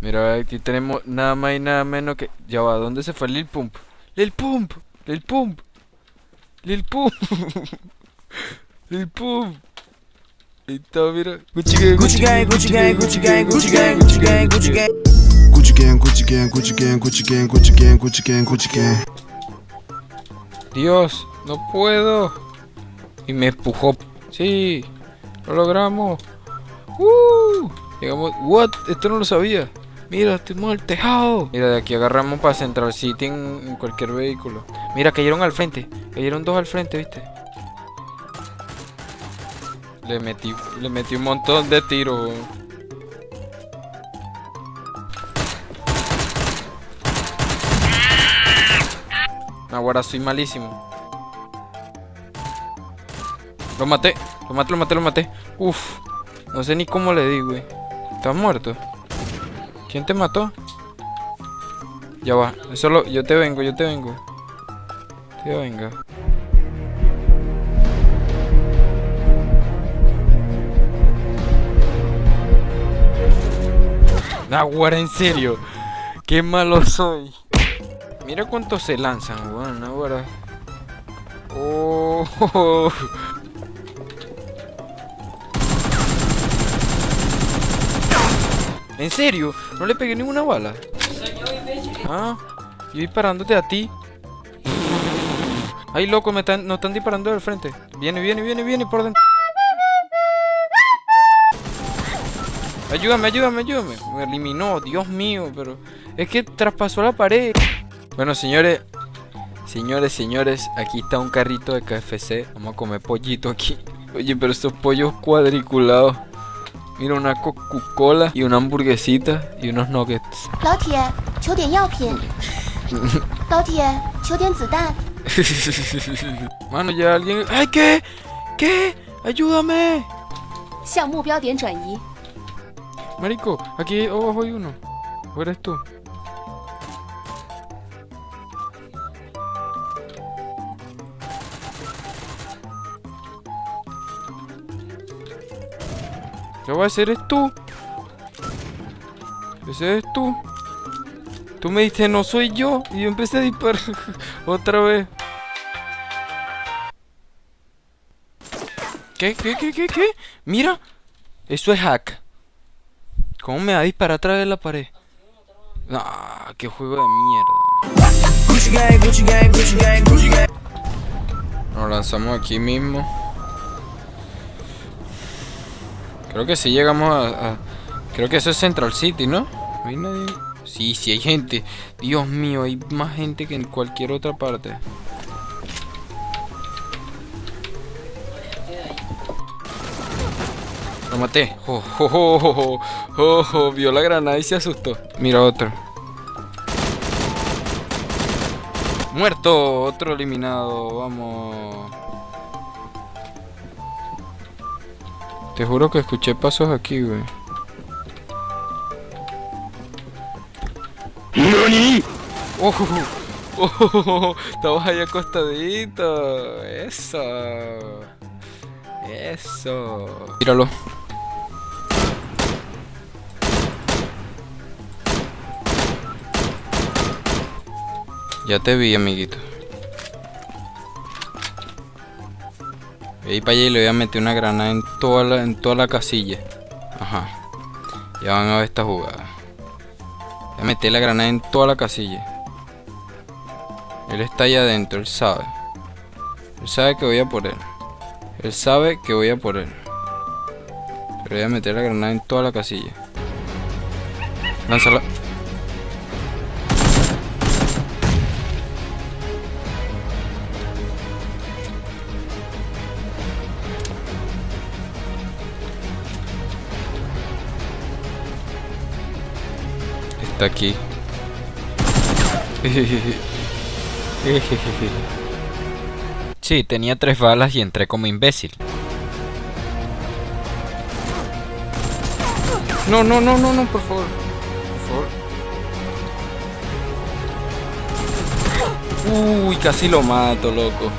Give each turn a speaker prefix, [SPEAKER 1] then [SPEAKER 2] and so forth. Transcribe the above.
[SPEAKER 1] Mira, aquí tenemos nada más y nada menos que... Ya va, ¿dónde se fue Lil Pump? Lil Pump, Lil Pump, Lil Pump, Lil Pump. Ahí está, mira. Gucci gang,
[SPEAKER 2] Gucci gang, Gucci gang, Gucci gang, Gucci gang, Gucci gang, Gucci gang.
[SPEAKER 3] Gucci gang, Gucci gang, Gucci gang, Gucci gang, Gucci gang, Gucci gang, Gucci gang.
[SPEAKER 1] Dios, no puedo. Y me empujó. Sí, lo logramos. Uh, llegamos. What? Esto no lo sabía. Mira, estamos el tejado. Mira, de aquí agarramos para Central City en, en cualquier vehículo. Mira, cayeron al frente. Cayeron dos al frente, ¿viste? Le metí, le metí un montón de tiros. Ahora soy malísimo. Lo maté, lo maté, lo maté, lo maté. Uf, no sé ni cómo le di, güey. ¿Estás muerto? ¿Quién te mató? Ya va, solo yo te vengo, yo te vengo. Te venga. Naguara, en serio. Qué malo soy. Mira cuántos se lanzan, weón, ahora. Oh. ¿En serio? ¿No le pegué ninguna bala? Ah, yo disparándote a ti. Ay, loco, me nos están disparando del frente. Viene, viene, viene, viene por dentro. Ayúdame, ayúdame, ayúdame. Me eliminó, Dios mío, pero es que traspasó la pared. Bueno, señores, señores, señores, aquí está un carrito de KFC. Vamos a comer pollito aquí. Oye, pero estos pollos cuadriculados. Mira, una Coca-Cola y una hamburguesita y unos nuggets. Mano, ya alguien... ¡Ay, qué! ¿Qué? ¡Ayúdame! Marico, aquí abajo hay uno. ¿O eres tú? ¿Qué va a hacer? ¿Eres tú? ¿Ese eres tú? Tú me dijiste no soy yo y yo empecé a disparar otra vez. ¿Qué? ¿Qué? ¿Qué? ¿Qué? ¿Qué? Mira, eso es hack. ¿Cómo me va a disparar a través de la pared? Ah, qué juego de mierda. Nos lanzamos aquí mismo. Creo que sí llegamos a, Creo que eso es Central City, ¿no? ¿No hay nadie? Sí, sí hay gente. Dios mío, hay más gente que en cualquier otra parte. Lo maté. Oh, oh, oh, oh, oh, oh, vio la granada y se asustó. Mira otro. Muerto, otro eliminado, vamos. Te juro que escuché pasos aquí, güey. ¡Oh! ¡Oh! Estamos ahí acostaditos. Eso. Eso. Míralo. Ya te vi, amiguito. Voy a ir para allá y le voy a meter una granada en toda la, en toda la casilla. Ajá. Ya van a ver esta jugada. Voy a meter la granada en toda la casilla. Él está allá adentro, él sabe. Él sabe que voy a por él. Él sabe que voy a por él. Pero voy a meter la granada en toda la casilla. Lánzala. está aquí. Sí, tenía tres balas y entré como imbécil. No, no, no, no, no, por favor. Por favor. Uy, casi lo mato, loco.